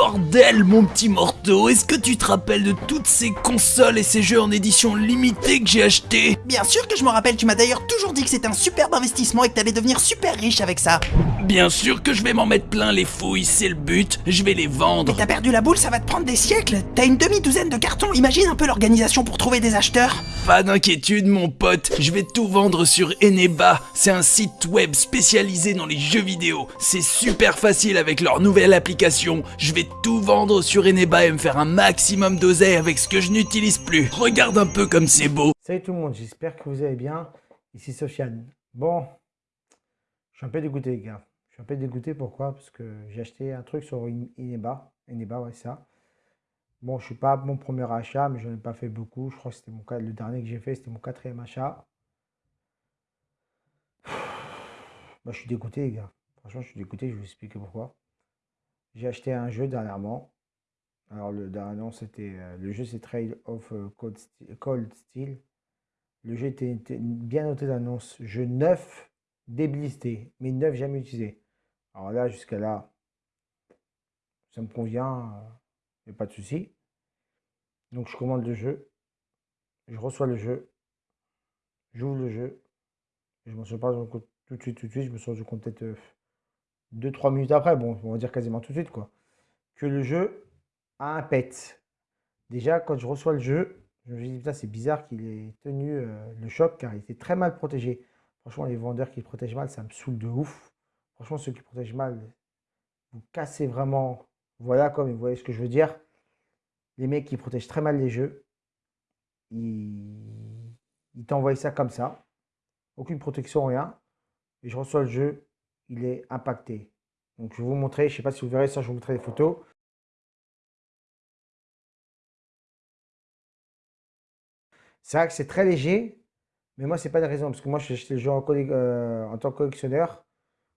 Bordel, mon petit morteau, est-ce que tu te rappelles de toutes ces consoles et ces jeux en édition limitée que j'ai achetés Bien sûr que je m'en rappelle, tu m'as d'ailleurs toujours dit que c'était un superbe investissement et que t'allais devenir super riche avec ça. Bien sûr que je vais m'en mettre plein les fouilles, c'est le but, je vais les vendre. T'as perdu la boule, ça va te prendre des siècles. T'as une demi-douzaine de cartons, imagine un peu l'organisation pour trouver des acheteurs. Pas d'inquiétude mon pote, je vais tout vendre sur Eneba, c'est un site web spécialisé dans les jeux vidéo. C'est super facile avec leur nouvelle application, je vais tout vendre sur Eneba et me faire un maximum d'oseille avec ce que je n'utilise plus. Regarde un peu comme c'est beau. Salut tout le monde, j'espère que vous allez bien. Ici Sofiane. Bon, je suis un peu dégoûté les gars. Je suis un peu dégoûté pourquoi? Parce que j'ai acheté un truc sur Eneba. Eneba, ouais, ça. Bon, je suis pas mon premier achat, mais je n'en ai pas fait beaucoup. Je crois que c'était mon le dernier que j'ai fait, c'était mon quatrième achat. Bah, je suis dégoûté les gars. Franchement, je suis dégoûté, je vais vous expliquer pourquoi. J'ai acheté un jeu dernièrement. Alors le dernier euh, le jeu c'est Trail of euh, Cold Steel. Le jeu était, bien noté d'annonce. Jeu neuf déblisté, mais neuf jamais utilisé. Alors là, jusqu'à là, ça me convient, n'y a pas de souci. Donc je commande le jeu, je reçois le jeu, j'ouvre le jeu, je m'en suis pas tout de suite, tout de suite, je me suis rendu compte peut-être 2-3 euh, minutes après, bon, on va dire quasiment tout de suite, quoi, que le jeu a un pet. Déjà, quand je reçois le jeu, je me suis dit, c'est bizarre qu'il ait tenu euh, le choc, car il était très mal protégé. Franchement, les vendeurs qui protègent mal, ça me saoule de ouf. Franchement, ceux qui protègent mal, vous cassez vraiment. Voilà, comme vous voyez ce que je veux dire. Les mecs qui protègent très mal les jeux, ils t'envoient ça comme ça. Aucune protection, rien. Et je reçois le jeu, il est impacté. Donc, je vais vous montrer, je ne sais pas si vous verrez ça, je vous montrer les photos. C'est vrai que c'est très léger, mais moi, c'est pas une raison, parce que moi, j'ai acheté le jeu en, euh, en, tant que collectionneur.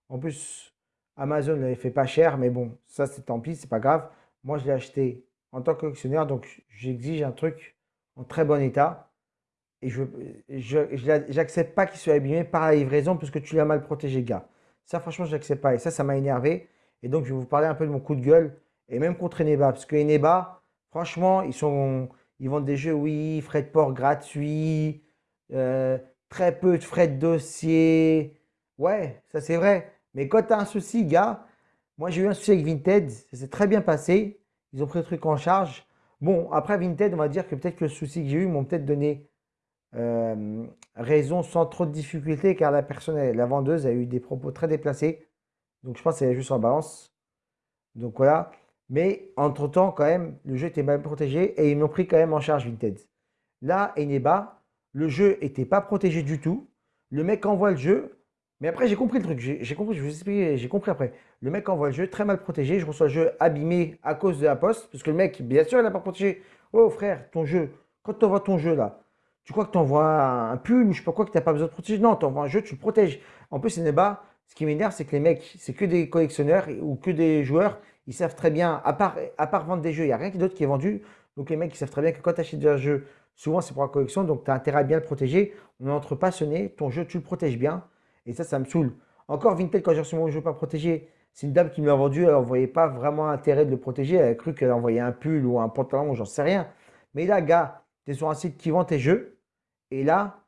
En plus, Amazon l'avait fait pas cher, mais bon, ça, c'est tant pis, c'est pas grave. Moi, je l'ai acheté en tant que collectionneur, donc j'exige un truc en très bon état. Et je n'accepte pas qu'il soit abîmé par la livraison, parce que tu l'as mal protégé, gars. Ça, franchement, je n'accepte pas. Et ça, ça m'a énervé. Et donc, je vais vous parler un peu de mon coup de gueule. Et même contre Eneba, parce que Eneba, franchement, ils, sont, ils vendent des jeux, oui, frais de port gratuits, euh, très peu de frais de dossier. Ouais, ça c'est vrai. Mais quand tu as un souci, gars, moi j'ai eu un souci avec Vinted, ça s'est très bien passé. Ils ont pris le truc en charge. Bon, après Vinted, on va dire que peut-être que le souci que j'ai eu m'ont peut-être donné euh, raison sans trop de difficulté car la personne, la vendeuse a eu des propos très déplacés. Donc je pense qu'elle est juste en balance. Donc voilà. Mais entre-temps, quand même, le jeu était mal protégé et ils m'ont pris quand même en charge Vinted. Là, Eneba, le jeu n'était pas protégé du tout. Le mec envoie le jeu. Mais après, j'ai compris le truc. J'ai compris, je vous expliquer, j'ai compris après. Le mec envoie le jeu très mal protégé. Je reçois le jeu abîmé à cause de la poste. Parce que le mec, bien sûr, il n'a pas protégé. Oh frère, ton jeu, quand tu envoies ton jeu là, tu crois que tu envoies un pull ou je sais pas quoi que tu n'as pas besoin de protéger? Non, tu envoies un jeu, tu le protèges. En plus, Eneba, ce qui m'énerve, c'est que les mecs, c'est que des collectionneurs ou que des joueurs. Ils savent très bien, à part, à part vendre des jeux, il n'y a rien d'autre qui est vendu. Donc les mecs, ils savent très bien que quand tu achètes un jeu Souvent, c'est pour la collection, donc tu as intérêt à bien le protéger. On est entre passionnés, ton jeu, tu le protèges bien. Et ça, ça me saoule. Encore Vinted, quand j'ai reçu mon jeu pas protégé, c'est une dame qui me l'a vendu, elle ne voyait pas vraiment intérêt de le protéger. Elle a cru qu'elle envoyait un pull ou un pantalon, j'en sais rien. Mais là, gars, tu es sur un site qui vend tes jeux. Et là,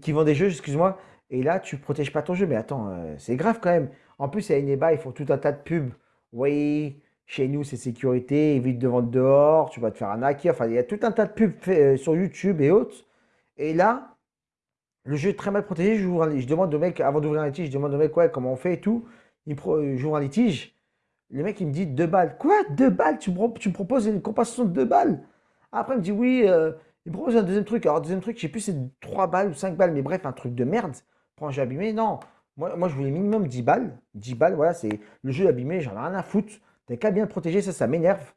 qui vend des jeux, excuse-moi. Et là, tu protèges pas ton jeu. Mais attends, euh, c'est grave quand même. En plus, à Ineba, ils font tout un tas de pubs. Oui, chez nous, c'est sécurité, évite de vendre dehors, tu vas te faire un hacker. Enfin, il y a tout un tas de pubs euh, sur YouTube et autres. Et là, le jeu est très mal protégé. Je, demande au mec, avant d'ouvrir un litige, je demande au mec ouais, comment on fait et tout. Me j'ouvre un litige. Le mec, il me dit deux balles. Quoi? Deux balles? Tu me, tu me proposes une compensation de deux balles? Après, il me dit oui, euh, il propose un deuxième truc. Alors, deuxième truc, je sais plus, c'est trois balles ou cinq balles, mais bref, un truc de merde. Prends, j'ai abîmé. Non, moi, je voulais minimum 10 balles. 10 balles, voilà, c'est le jeu abîmé, j'en ai rien à foutre. T'as qu'à bien protéger, ça, ça m'énerve.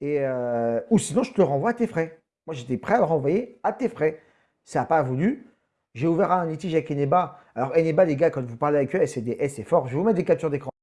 Et euh, ou sinon, je te renvoie à tes frais. Moi, j'étais prêt à le renvoyer à tes frais. Ça n'a pas voulu. J'ai ouvert un litige avec Eneba. Alors, Eneba, les gars, quand vous parlez avec eux, c'est fort. Je vais vous mettre des captures d'écran.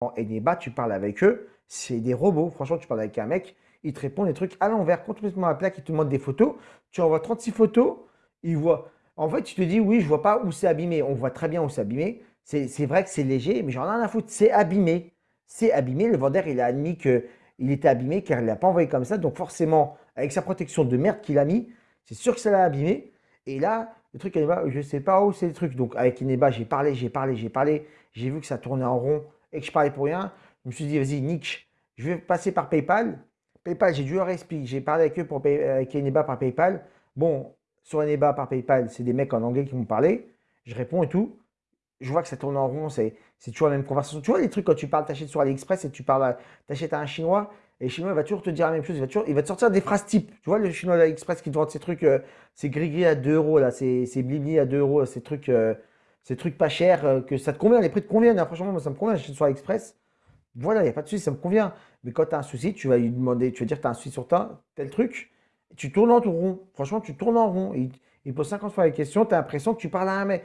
Eneba, tu parles avec eux, c'est des robots. Franchement, tu parles avec un mec, il te répond des trucs à l'envers, complètement à plat, il te demande des photos. Tu envoies 36 photos, il voit. En fait, tu te dis, oui, je vois pas où c'est abîmé. On voit très bien où c'est abîmé. C'est vrai que c'est léger, mais j'en ai rien à foutre. C'est abîmé. C'est abîmé. Le vendeur, il a admis qu'il était abîmé car il ne l'a pas envoyé comme ça. Donc, forcément, avec sa protection de merde qu'il a mis, c'est sûr que ça l'a abîmé. Et là, le truc je ne sais pas où c'est le truc. Donc, avec Eneba, j'ai parlé, j'ai parlé, j'ai parlé. J'ai vu que ça tournait en rond et que je parlais pour rien. Je me suis dit, vas-y, Nick, je vais passer par PayPal. PayPal, j'ai dû leur expliquer. J'ai parlé avec eux pour avec Eneba par PayPal. Bon, sur Eneba par PayPal, c'est des mecs en anglais qui m'ont parlé. Je réponds et tout. Je vois que ça tourne en rond, c'est toujours la même conversation. Tu vois les trucs quand tu parles, t'achètes sur AliExpress et tu parles, t'achètes à un Chinois et le Chinois va toujours te dire la même chose. Il va, toujours, il va te sortir des phrases types. Tu vois le Chinois d'AliExpress qui te vend ces trucs, euh, c'est gris à 2 euros là, c'est blibli à 2 euros, ces trucs, euh, ces trucs pas chers, euh, que ça te convient, les prix te conviennent. Franchement, moi ça me convient, j'achète sur AliExpress. Voilà, il n'y a pas de souci, ça me convient. Mais quand tu as un souci, tu vas lui demander, tu vas dire tu as un souci sur tel truc, tu tournes en rond. Franchement, tu tournes en rond. Il pose 50 fois les questions, tu as l'impression que tu parles à un mec.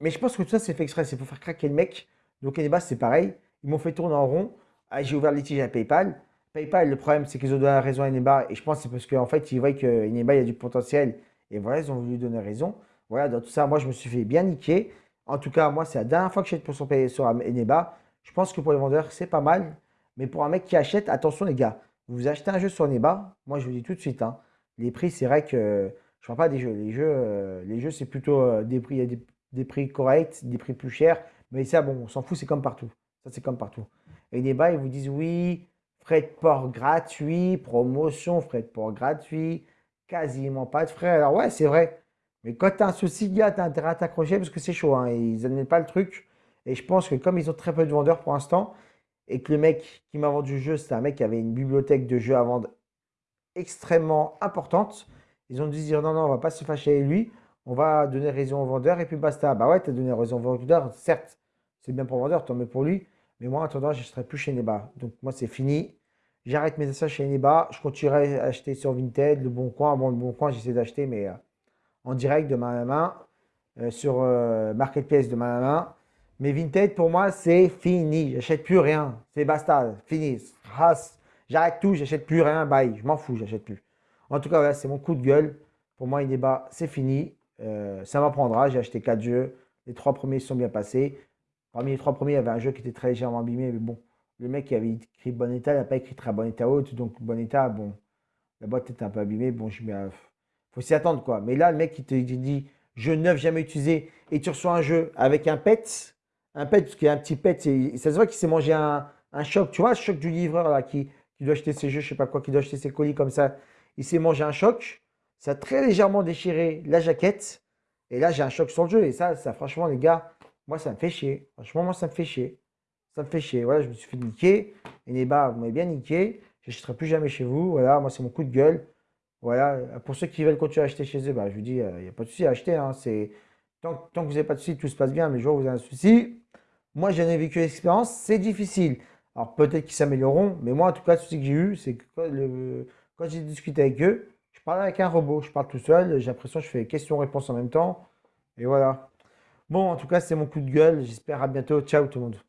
Mais je pense que tout ça, c'est fait exprès, c'est pour faire craquer le mec. Donc, Eneba, c'est pareil. Ils m'ont fait tourner en rond. Ah, j'ai ouvert le litige à PayPal. PayPal, le problème, c'est qu'ils ont donné raison à Eneba. Et je pense que c'est parce qu'en fait, ils voient que il y a du potentiel. Et voilà, ils ont voulu donner raison. Voilà, dans tout ça, moi, je me suis fait bien niquer. En tout cas, moi, c'est la dernière fois que j'achète pour son payer sur Eneba. Je pense que pour les vendeurs, c'est pas mal. Mais pour un mec qui achète, attention les gars, vous achetez un jeu sur Eneba, moi je vous dis tout de suite, hein, les prix, c'est vrai que je ne parle pas des jeux. Les jeux, euh, jeux c'est plutôt euh, des prix, des, des, prix corrects, des prix plus chers. Mais ça, bon, on s'en fout, c'est comme partout. Ça, c'est comme partout. Et les bas, ils vous disent oui, frais de port gratuit, promotion, frais de port gratuit, quasiment pas de frais. Alors ouais, c'est vrai. Mais quand tu as un souci, gars, tu as intérêt à t'accrocher parce que c'est chaud. Hein, ils n'admettent pas le truc. Et je pense que comme ils ont très peu de vendeurs pour l'instant, et que le mec qui m'a vendu le jeu, c'était un mec qui avait une bibliothèque de jeux à vendre extrêmement importante, ils ont dû dire non, non, on va pas se fâcher avec lui, on va donner raison au vendeur et puis basta. Bah ouais, tu as donné raison au vendeur, certes, c'est bien pour le vendeur, tant mieux pour lui, mais moi en attendant, je ne serai plus chez Neba. Donc moi, c'est fini. J'arrête mes achats chez Neba, je continuerai à acheter sur Vinted, le Bon Coin. Bon, le Bon Coin, j'essaie d'acheter, mais euh, en direct de main à main, euh, sur euh, Marketplace de main à main. Mais Vinted, pour moi, c'est fini. J'achète plus rien. C'est basta, fini. J'arrête tout, j'achète plus rien, bye. Je m'en fous, j'achète plus. En tout cas, voilà, c'est mon coup de gueule. Pour moi, débat, c'est fini. Euh, ça m'apprendra. J'ai acheté 4 jeux. Les trois premiers sont bien passés. Parmi les trois premiers, il y avait un jeu qui était très légèrement abîmé. Mais bon, le mec qui avait écrit bon état, il n'a pas écrit très bon état haute. Donc, bon état, bon, la boîte était un peu abîmée. Bon, je il faut s'y attendre, quoi. Mais là, le mec qui te dit jeu neuf jamais utilisé. Et tu reçois un jeu avec un pet, un pet, parce qu'il un petit pet, ça se voit qu'il s'est mangé un, choc. Tu vois, le choc du livreur là, qui, doit acheter ses jeux, je sais pas quoi, qui doit acheter ses colis comme ça. Il s'est mangé un choc, ça a très légèrement déchiré la jaquette, et là j'ai un choc sur le jeu, et ça, ça franchement les gars, moi ça me fait chier, franchement moi ça me fait chier, ça me fait chier, voilà, je me suis fait niquer, et les bas, vous m'avez bien niqué, je n'achèterai plus jamais chez vous, voilà, moi c'est mon coup de gueule, voilà, pour ceux qui veulent continuer à acheter chez eux, bah, je vous dis, il n'y a pas de souci à acheter, hein. Tant, tant, que vous n'avez pas de souci, tout se passe bien, mais je vois que vous avez un souci, moi j'en ai vécu l'expérience, c'est difficile. Alors peut-être qu'ils s'amélioreront, mais moi en tout cas, le souci que j'ai eu, c'est que le, quand j'ai discuté avec eux, je parle avec un robot. Je parle tout seul. J'ai l'impression que je fais questions-réponses en même temps. Et voilà. Bon, en tout cas, c'est mon coup de gueule. J'espère à bientôt. Ciao tout le monde.